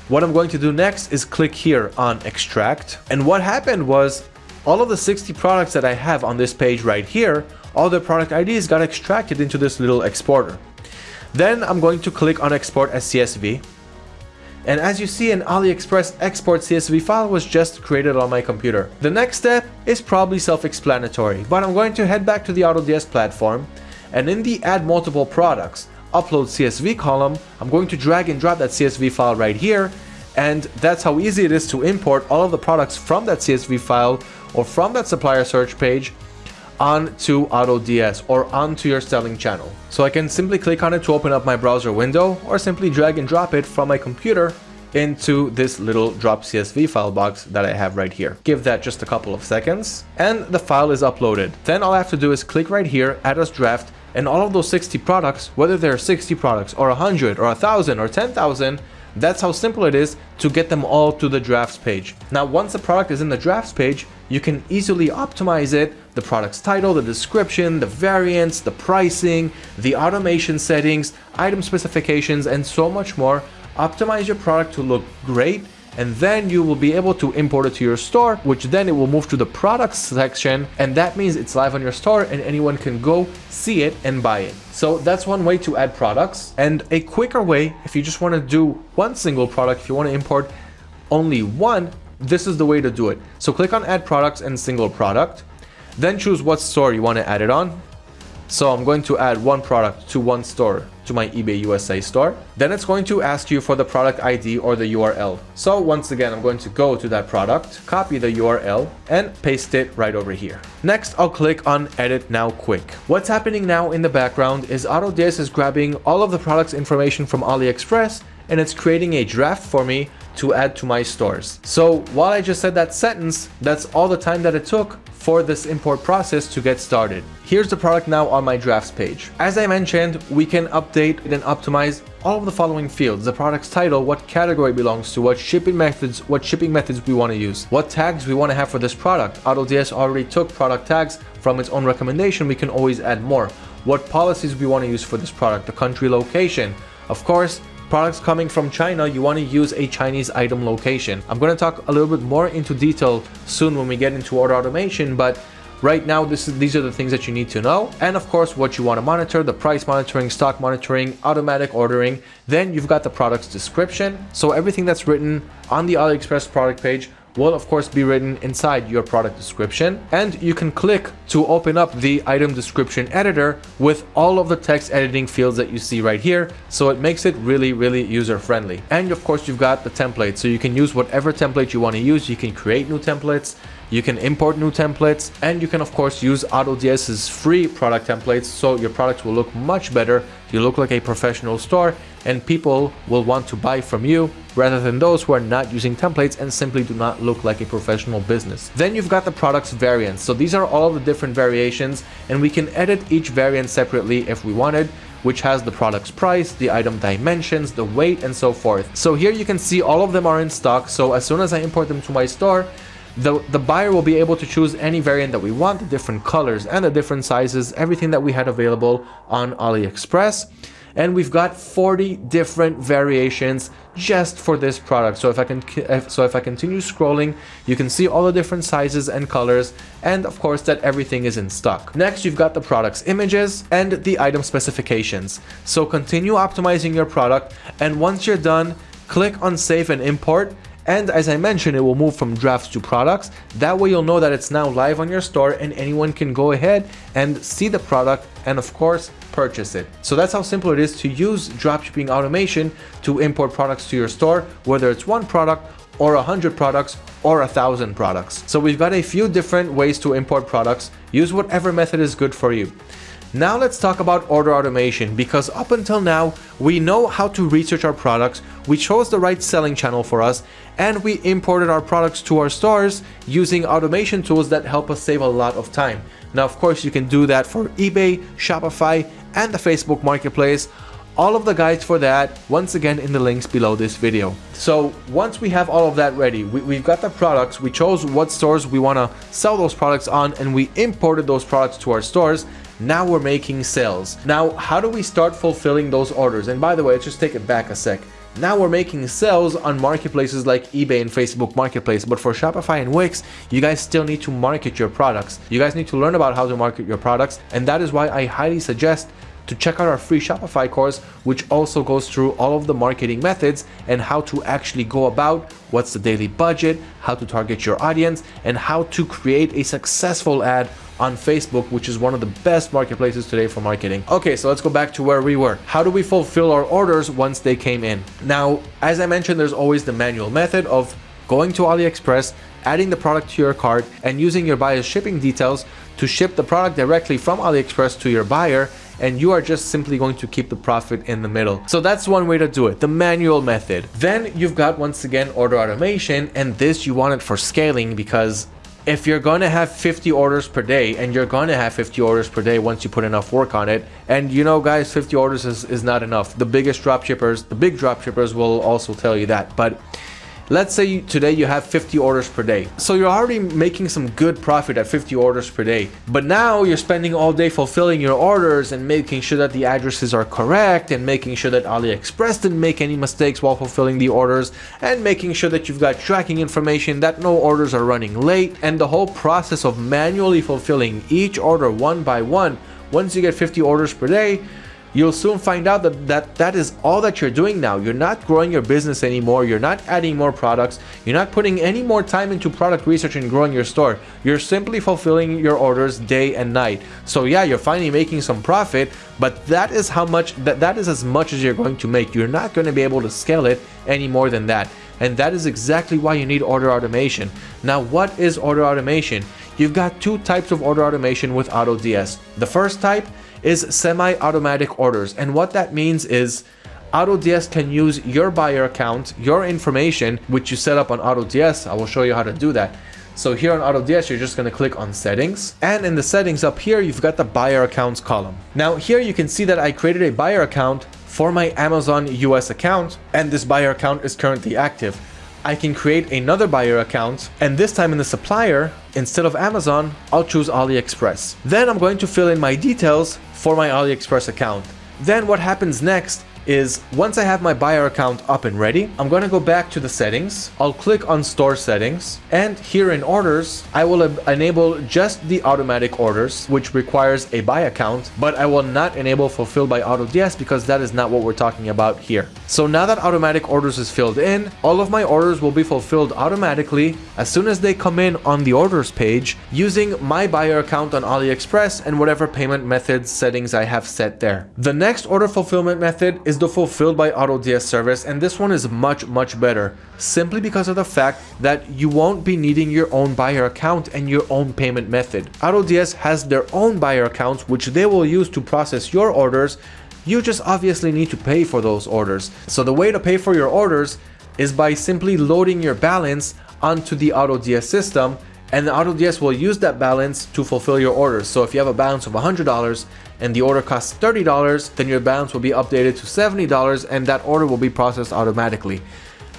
what I'm going to do next is click here on extract. And what happened was all of the 60 products that I have on this page right here, all the product IDs got extracted into this little exporter. Then I'm going to click on export as CSV. And as you see, an AliExpress export CSV file was just created on my computer. The next step is probably self-explanatory, but I'm going to head back to the AutoDS platform and in the add multiple products, upload CSV column, I'm going to drag and drop that CSV file right here and that's how easy it is to import all of the products from that CSV file or from that supplier search page onto AutoDS or onto your selling channel. So I can simply click on it to open up my browser window or simply drag and drop it from my computer into this little drop CSV file box that I have right here. Give that just a couple of seconds and the file is uploaded. Then all I have to do is click right here, add as draft, and all of those 60 products, whether they're 60 products or 100 or 1000 or 10,000, that's how simple it is to get them all to the drafts page. Now, once the product is in the drafts page, you can easily optimize it, the product's title, the description, the variants, the pricing, the automation settings, item specifications, and so much more. Optimize your product to look great and then you will be able to import it to your store, which then it will move to the products section, and that means it's live on your store and anyone can go see it and buy it. So that's one way to add products. And a quicker way, if you just want to do one single product, if you want to import only one, this is the way to do it. So click on add products and single product, then choose what store you want to add it on. So I'm going to add one product to one store to my eBay USA store. Then it's going to ask you for the product ID or the URL. So once again, I'm going to go to that product, copy the URL and paste it right over here. Next, I'll click on edit now quick. What's happening now in the background is AutoDS is grabbing all of the product's information from AliExpress and it's creating a draft for me to add to my stores. So while I just said that sentence, that's all the time that it took for this import process to get started. Here's the product now on my drafts page. As I mentioned, we can update and optimize all of the following fields, the product's title, what category belongs to, what shipping methods, what shipping methods we want to use, what tags we want to have for this product. AutoDS already took product tags from its own recommendation, we can always add more. What policies we want to use for this product, the country location. Of course, products coming from China, you want to use a Chinese item location. I'm going to talk a little bit more into detail soon when we get into order automation, but Right now, this is, these are the things that you need to know. And of course, what you want to monitor, the price monitoring, stock monitoring, automatic ordering. Then you've got the product's description. So everything that's written on the AliExpress product page will of course be written inside your product description and you can click to open up the item description editor with all of the text editing fields that you see right here so it makes it really really user friendly and of course you've got the template so you can use whatever template you want to use. You can create new templates you can import new templates and you can of course use AutoDS's free product templates so your products will look much better. You look like a professional store and people will want to buy from you rather than those who are not using templates and simply do not look like a professional business. Then you've got the products variants. So these are all the different variations and we can edit each variant separately if we wanted which has the product's price, the item dimensions, the weight, and so forth. So here you can see all of them are in stock. So as soon as I import them to my store, the, the buyer will be able to choose any variant that we want, the different colors and the different sizes, everything that we had available on AliExpress. And we've got 40 different variations just for this product. So if I can, so if I continue scrolling, you can see all the different sizes and colors, and of course that everything is in stock. Next, you've got the product's images and the item specifications. So continue optimizing your product, and once you're done, click on save and import and as I mentioned, it will move from drafts to products. That way you'll know that it's now live on your store and anyone can go ahead and see the product and of course purchase it. So that's how simple it is to use dropshipping automation to import products to your store, whether it's one product or a hundred products or a thousand products. So we've got a few different ways to import products. Use whatever method is good for you. Now let's talk about order automation because up until now we know how to research our products, we chose the right selling channel for us and we imported our products to our stores using automation tools that help us save a lot of time. Now of course you can do that for eBay, Shopify and the Facebook Marketplace all of the guides for that once again in the links below this video. So once we have all of that ready, we, have got the products, we chose what stores we want to sell those products on and we imported those products to our stores. Now we're making sales. Now, how do we start fulfilling those orders? And by the way, let's just take it back a sec. Now we're making sales on marketplaces like eBay and Facebook Marketplace, but for Shopify and Wix, you guys still need to market your products. You guys need to learn about how to market your products, and that is why I highly suggest to check out our free Shopify course, which also goes through all of the marketing methods and how to actually go about what's the daily budget, how to target your audience, and how to create a successful ad on Facebook, which is one of the best marketplaces today for marketing. Okay, so let's go back to where we were. How do we fulfill our orders once they came in? Now, as I mentioned, there's always the manual method of going to AliExpress, adding the product to your cart, and using your buyer's shipping details to ship the product directly from AliExpress to your buyer and you are just simply going to keep the profit in the middle. So that's one way to do it, the manual method. Then you've got once again order automation and this you want it for scaling because if you're going to have 50 orders per day and you're going to have 50 orders per day once you put enough work on it and you know guys 50 orders is, is not enough. The biggest drop shippers the big drop shippers will also tell you that but Let's say today you have 50 orders per day. So you're already making some good profit at 50 orders per day. But now you're spending all day fulfilling your orders and making sure that the addresses are correct and making sure that AliExpress didn't make any mistakes while fulfilling the orders and making sure that you've got tracking information that no orders are running late and the whole process of manually fulfilling each order one by one once you get 50 orders per day you'll soon find out that, that that is all that you're doing now. You're not growing your business anymore. You're not adding more products. You're not putting any more time into product research and growing your store. You're simply fulfilling your orders day and night. So yeah, you're finally making some profit, but that is how much that, that is as much as you're going to make. You're not going to be able to scale it any more than that. And that is exactly why you need order automation. Now, what is order automation? You've got two types of order automation with AutoDS. The first type is semi-automatic orders. And what that means is AutoDS can use your buyer account, your information, which you set up on AutoDS. I will show you how to do that. So here on AutoDS, you're just to click on settings. And in the settings up here, you've got the buyer accounts column. Now here you can see that I created a buyer account for my Amazon US account, and this buyer account is currently active. I can create another buyer account and this time in the supplier, instead of Amazon, I'll choose AliExpress. Then I'm going to fill in my details for my AliExpress account. Then what happens next is once I have my buyer account up and ready, I'm going to go back to the settings. I'll click on store settings and here in orders, I will enable just the automatic orders, which requires a buy account, but I will not enable fulfill by AutoDS because that is not what we're talking about here. So now that automatic orders is filled in, all of my orders will be fulfilled automatically as soon as they come in on the orders page using my buyer account on AliExpress and whatever payment methods settings I have set there. The next order fulfillment method is the fulfilled by AutoDS service and this one is much much better simply because of the fact that you won't be needing your own buyer account and your own payment method. AutoDS has their own buyer accounts which they will use to process your orders you just obviously need to pay for those orders. So the way to pay for your orders is by simply loading your balance onto the AutoDS system and the AutoDS will use that balance to fulfill your orders. So if you have a balance of $100 and the order costs $30, then your balance will be updated to $70 and that order will be processed automatically.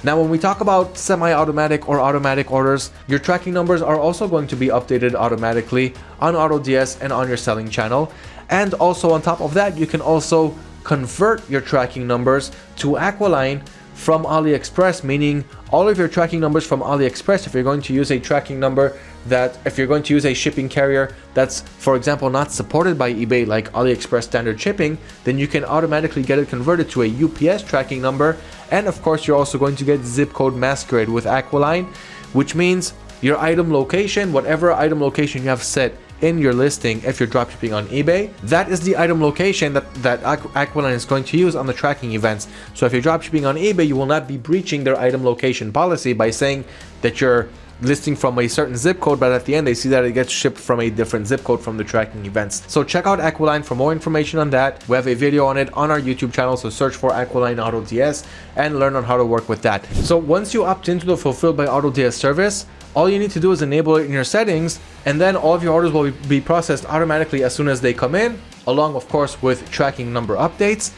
Now when we talk about semi-automatic or automatic orders, your tracking numbers are also going to be updated automatically on AutoDS and on your selling channel. And also on top of that, you can also convert your tracking numbers to Aquiline from AliExpress, meaning all of your tracking numbers from AliExpress, if you're going to use a tracking number that, if you're going to use a shipping carrier that's, for example, not supported by eBay like AliExpress standard shipping, then you can automatically get it converted to a UPS tracking number. And of course, you're also going to get zip code masquerade with Aquiline, which means your item location, whatever item location you have set in your listing if you're dropshipping on eBay. That is the item location that, that Aquiline is going to use on the tracking events. So if you're dropshipping on eBay, you will not be breaching their item location policy by saying that you're listing from a certain zip code, but at the end they see that it gets shipped from a different zip code from the tracking events. So check out Aquiline for more information on that. We have a video on it on our YouTube channel, so search for Aquiline AutoDS and learn on how to work with that. So once you opt into the Fulfilled by AutoDS service, all you need to do is enable it in your settings and then all of your orders will be processed automatically as soon as they come in along of course with tracking number updates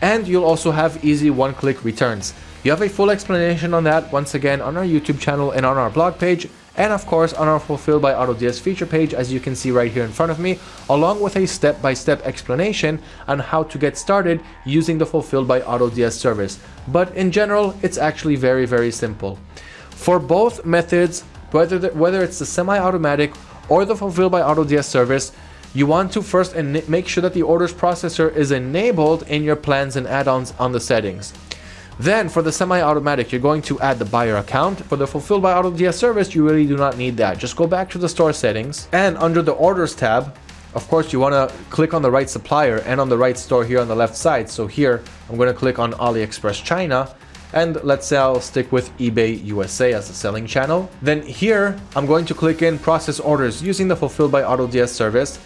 and you'll also have easy one-click returns. You have a full explanation on that once again on our YouTube channel and on our blog page and of course on our Fulfilled by AutoDS feature page as you can see right here in front of me along with a step-by-step -step explanation on how to get started using the Fulfilled by AutoDS service. But in general it's actually very very simple. For both methods whether, the, whether it's the semi-automatic or the Fulfilled by AutoDS service, you want to first make sure that the orders processor is enabled in your plans and add-ons on the settings. Then for the semi-automatic, you're going to add the buyer account. For the Fulfilled by AutoDS service, you really do not need that. Just go back to the store settings and under the orders tab, of course, you want to click on the right supplier and on the right store here on the left side. So here, I'm going to click on AliExpress China and let's say I'll stick with eBay USA as a selling channel. Then here, I'm going to click in process orders using the Fulfilled by AutoDS service.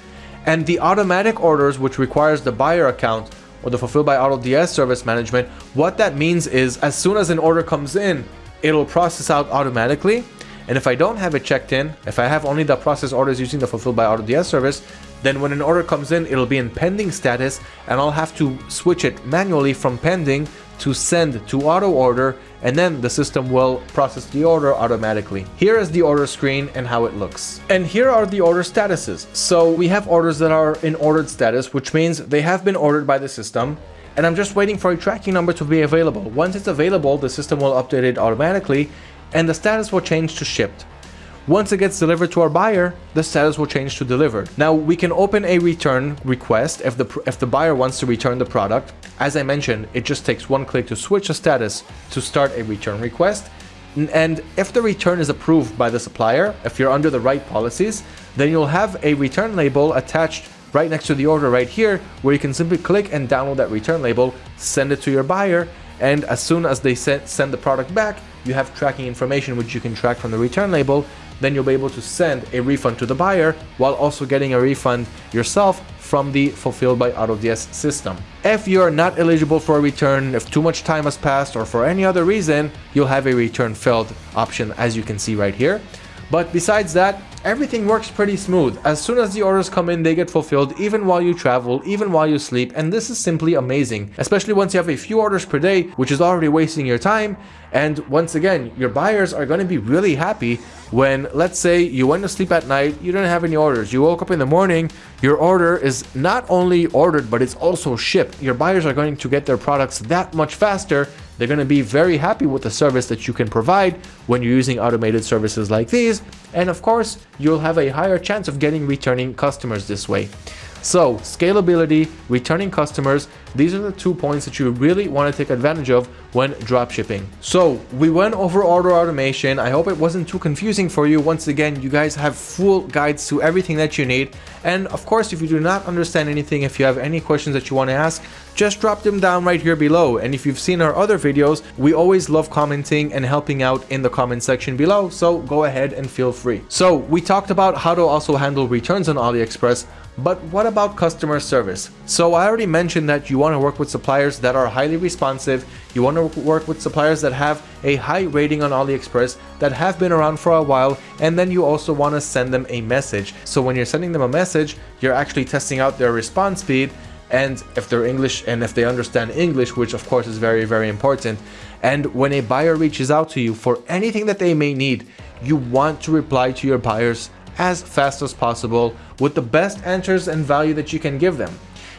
And the automatic orders, which requires the buyer account or the Fulfilled by AutoDS service management, what that means is as soon as an order comes in, it'll process out automatically. And if I don't have it checked in, if I have only the process orders using the Fulfilled by AutoDS service, then when an order comes in, it'll be in pending status and I'll have to switch it manually from pending to send to auto order and then the system will process the order automatically. Here is the order screen and how it looks. And here are the order statuses. So we have orders that are in ordered status, which means they have been ordered by the system and I'm just waiting for a tracking number to be available. Once it's available, the system will update it automatically and the status will change to shipped. Once it gets delivered to our buyer, the status will change to delivered. Now we can open a return request if the if the buyer wants to return the product. As I mentioned, it just takes one click to switch the status to start a return request. And if the return is approved by the supplier, if you're under the right policies, then you'll have a return label attached right next to the order right here, where you can simply click and download that return label, send it to your buyer, and as soon as they send the product back, you have tracking information which you can track from the return label then you'll be able to send a refund to the buyer while also getting a refund yourself from the Fulfilled by AutoDS system. If you're not eligible for a return, if too much time has passed or for any other reason, you'll have a return failed option as you can see right here. But besides that, everything works pretty smooth. As soon as the orders come in, they get fulfilled even while you travel, even while you sleep, and this is simply amazing, especially once you have a few orders per day, which is already wasting your time. And once again, your buyers are going to be really happy when, let's say, you went to sleep at night, you didn't have any orders, you woke up in the morning, your order is not only ordered, but it's also shipped. Your buyers are going to get their products that much faster they're going to be very happy with the service that you can provide when you're using automated services like these. And of course, you'll have a higher chance of getting returning customers this way. So scalability, returning customers, these are the two points that you really want to take advantage of when dropshipping. So we went over order automation. I hope it wasn't too confusing for you. Once again, you guys have full guides to everything that you need. And of course, if you do not understand anything, if you have any questions that you want to ask, just drop them down right here below. And if you've seen our other videos, we always love commenting and helping out in the comment section below. So go ahead and feel free. So we talked about how to also handle returns on AliExpress. But what about customer service? So I already mentioned that you want to work with suppliers that are highly responsive, you want to work with suppliers that have a high rating on AliExpress, that have been around for a while, and then you also want to send them a message. So when you're sending them a message, you're actually testing out their response speed and if they're English and if they understand English, which of course is very, very important. And when a buyer reaches out to you for anything that they may need, you want to reply to your buyers as fast as possible with the best answers and value that you can give them.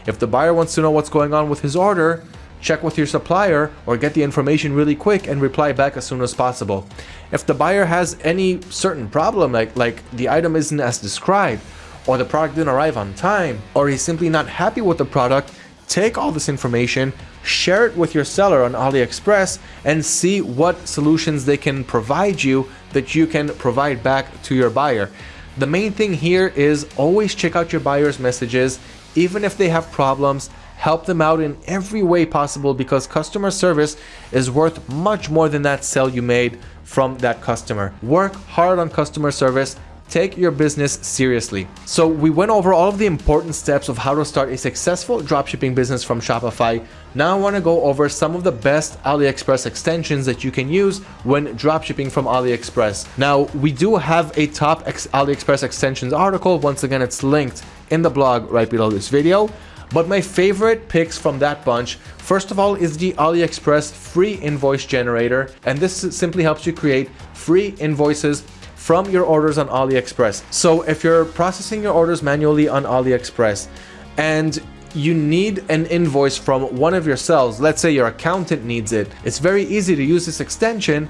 If the buyer wants to know what's going on with his order, check with your supplier or get the information really quick and reply back as soon as possible. If the buyer has any certain problem like, like the item isn't as described or the product didn't arrive on time or he's simply not happy with the product, take all this information, share it with your seller on AliExpress and see what solutions they can provide you that you can provide back to your buyer. The main thing here is always check out your buyer's messages, even if they have problems, help them out in every way possible because customer service is worth much more than that sale you made from that customer. Work hard on customer service Take your business seriously. So we went over all of the important steps of how to start a successful dropshipping business from Shopify. Now I want to go over some of the best AliExpress extensions that you can use when dropshipping from AliExpress. Now we do have a top AliExpress extensions article. Once again, it's linked in the blog right below this video. But my favorite picks from that bunch, first of all, is the AliExpress free invoice generator. And this simply helps you create free invoices from your orders on AliExpress. So if you're processing your orders manually on AliExpress and you need an invoice from one of your cells, let's say your accountant needs it, it's very easy to use this extension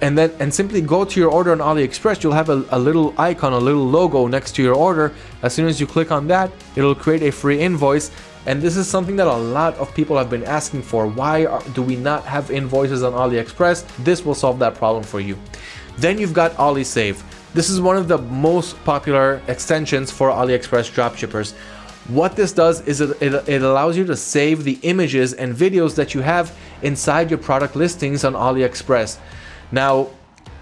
and then and simply go to your order on AliExpress, you'll have a, a, little icon, a little logo next to your order. As soon as you click on that, it'll create a free invoice. And this is something that a lot of people have been asking for. Why are, do we not have invoices on AliExpress? This will solve that problem for you. Then you've got AliSave. This is one of the most popular extensions for AliExpress dropshippers. What this does is it, it, it, allows you to save the images and videos that you have inside your product listings on AliExpress. Now,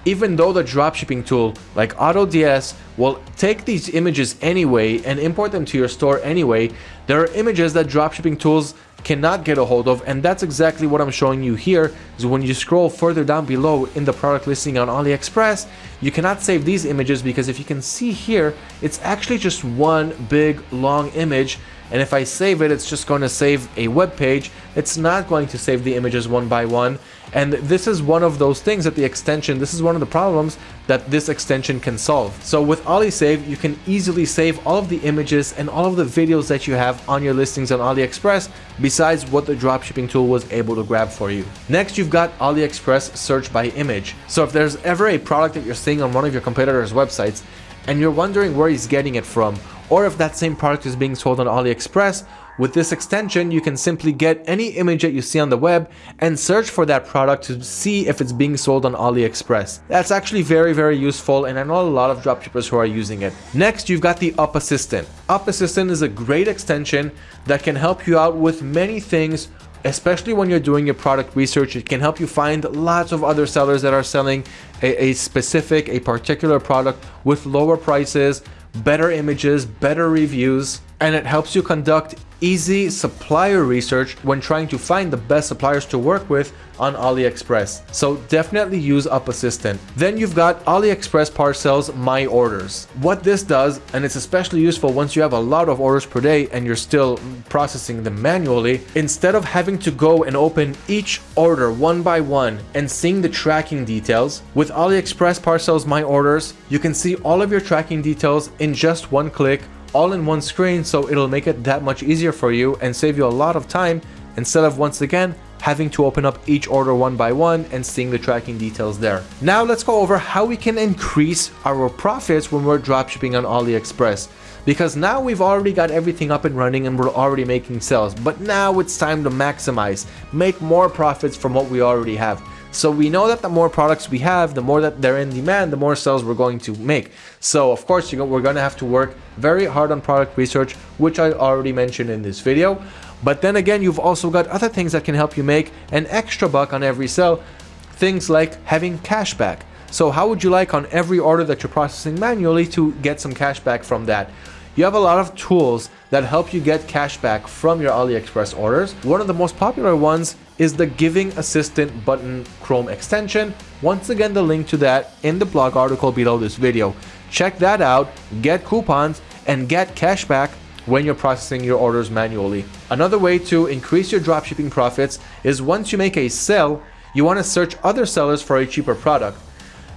even though the dropshipping tool like AutoDS will take these images anyway and import them to your store anyway, there are images that dropshipping tools cannot get a hold of and that's exactly what I'm showing you here is when you scroll further down below in the product listing on AliExpress you cannot save these images because if you can see here it's actually just one big long image and if I save it it's just going to save a web page it's not going to save the images one by one and this is one of those things that the extension, this is one of the problems that this extension can solve. So with AliSave, you can easily save all of the images and all of the videos that you have on your listings on AliExpress, besides what the dropshipping tool was able to grab for you. Next, you've got AliExpress search by image. So if there's ever a product that you're seeing on one of your competitors' websites, and you're wondering where he's getting it from, or if that same product is being sold on AliExpress, with this extension, you can simply get any image that you see on the web and search for that product to see if it's being sold on AliExpress. That's actually very, very useful and I know a lot of dropshippers who are using it. Next, you've got the Up Assistant. Up Assistant is a great extension that can help you out with many things especially when you're doing your product research it can help you find lots of other sellers that are selling a, a, specific a particular product with lower prices better images better reviews and it helps you conduct easy supplier research when trying to find the best suppliers to work with on AliExpress. So definitely use Up Assistant. Then you've got AliExpress Parcels My Orders. What this does, and it's especially useful once you have a lot of orders per day and you're still processing them manually, instead of having to go and open each order one by one and seeing the tracking details, with AliExpress Parcels My Orders, you can see all of your tracking details in just one click all in one screen so it'll make it that much easier for you and save you a lot of time instead of once again having to open up each order one by one and seeing the tracking details there. Now let's go over how we can increase our profits when we're dropshipping on AliExpress. Because now we've already got everything up and running and we're already making sales, but now it's time to maximize, make more profits from what we already have. So we know that the more products we have, the more that they're in demand, the more sales we're going to make. So of course, we're going to have to work very hard on product research, which I already mentioned in this video. But then again, you've also got other things that can help you make an extra buck on every sale. Things like having cashback. So how would you like on every order that you're processing manually to get some cash back from that? You have a lot of tools that help you get cash back from your AliExpress orders. One of the most popular ones is the Giving Assistant button Chrome extension. Once again, the link to that in the blog article below this video. Check that out, get coupons, and get cash back when you're processing your orders manually. Another way to increase your dropshipping profits is once you make a sale, you want to search other sellers for a cheaper product.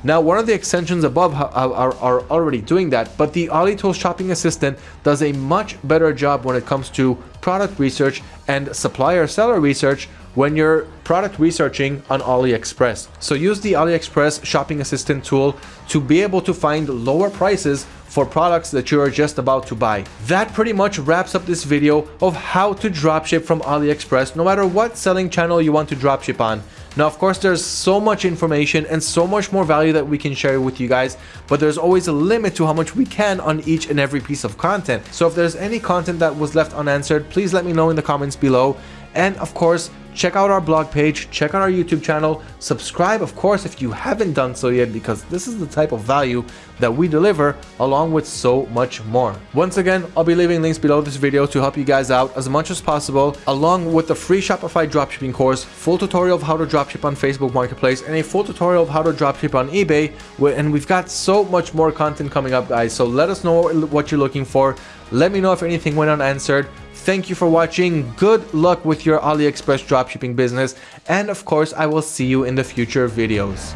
Now, one of the extensions above are, are, already doing that, but the AliTools Shopping Assistant does a much better job when it comes to product research and supplier seller research when you're product researching on AliExpress. So use the AliExpress Shopping Assistant tool to be able to find lower prices for products that you are just about to buy. That pretty much wraps up this video of how to dropship from AliExpress no matter what selling channel you want to dropship on. Now, of course, there's so much information and so much more value that we can share with you guys, but there's always a limit to how much we can on each and every piece of content. So if there's any content that was left unanswered, please let me know in the comments below. And of course, check out our blog page, check out our YouTube channel, subscribe of course if you haven't done so yet because this is the type of value that we deliver along with so much more. Once again, I'll be leaving links below this video to help you guys out as much as possible along with the free Shopify dropshipping course, full tutorial of how to dropship on Facebook Marketplace and a full tutorial of how to dropship on eBay and we've got so much more content coming up guys so let us know what you're looking for. Let me know if anything went unanswered. Thank you for watching. Good luck with your AliExpress dropshipping business. And of course, I will see you in the future videos.